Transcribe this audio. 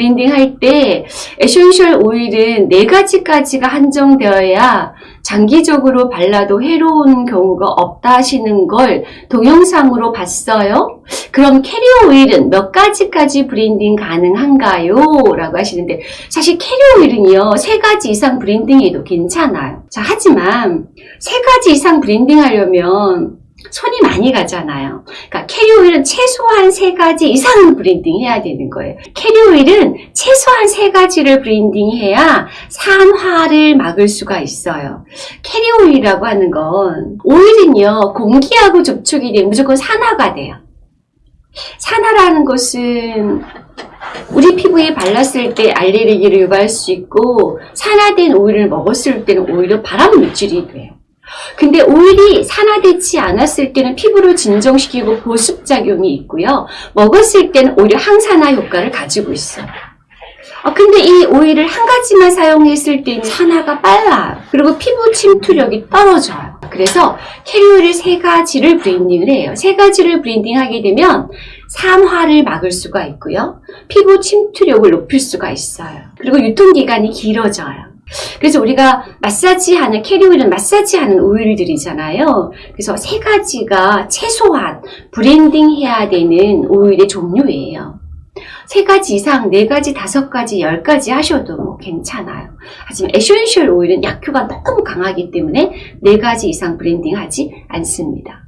blending 할 때 essential 오일은 네 가지까지가 한정되어야 장기적으로 발라도 해로운 경우가 없다 하시는 걸 동영상으로 봤어요. 그럼 캐리어 오일은 몇 가지까지 blending 가능한가요? 라고 하시는데 사실 캐리어 오일은요 세 가지 이상 blending해도 괜찮아요. 자 하지만 세 가지 이상 blending 하려면 손이 많이 가잖아요. 그러니까 캐리오일은 최소한 세 가지 이상은 blending 해야 되는 거예요. 캐리오일은 최소한 세 가지를 blending 해야 산화를 막을 수가 있어요. 캐리오일이라고 하는 건 오일은요 공기하고 접촉이 되면 무조건 산화가 돼요. 산화라는 것은 우리 피부에 발랐을 때 알레르기를 유발할 수 있고 산화된 오일을 먹었을 때는 오히려 바람 물질이 돼요. 근데 오일이 산화되지 않았을 때는 피부를 진정시키고 보습작용이 있고요. 먹었을 때는 오히려 항산화 효과를 가지고 있어요. 아, 근데 이 오일을 한 가지만 사용했을 때는 산화가 빨라요. 그리고 피부 침투력이 떨어져요. 그래서 캐리오일 세 가지를 blending을 해요. 세 가지를 blending하게 되면 산화를 막을 수가 있고요. 피부 침투력을 높일 수가 있어요. 그리고 유통기간이 길어져요. 그래서 우리가 마사지하는 캐리오일은 마사지하는 오일들이잖아요. 그래서 세 가지가 최소한 blending 해야 되는 오일의 종류예요. 세 가지 이상, 네 가지, 다섯 가지, 열 가지 하셔도 뭐 괜찮아요. 하지만 essential 오일은 약효가 너무 강하기 때문에 네 가지 이상 blending 하지 않습니다.